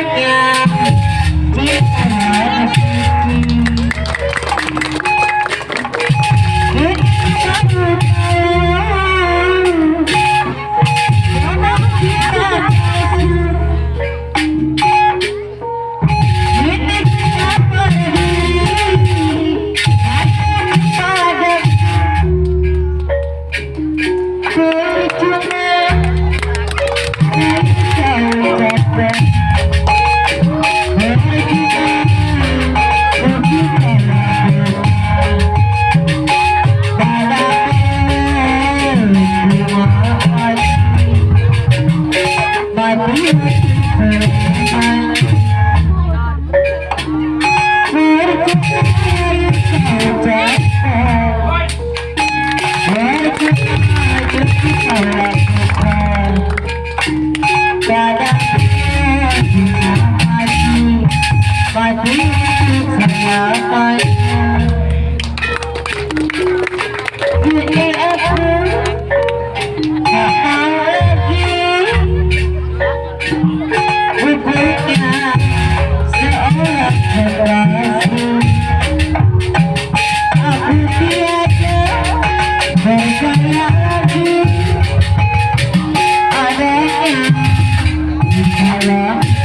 yeah. Bye. Hello.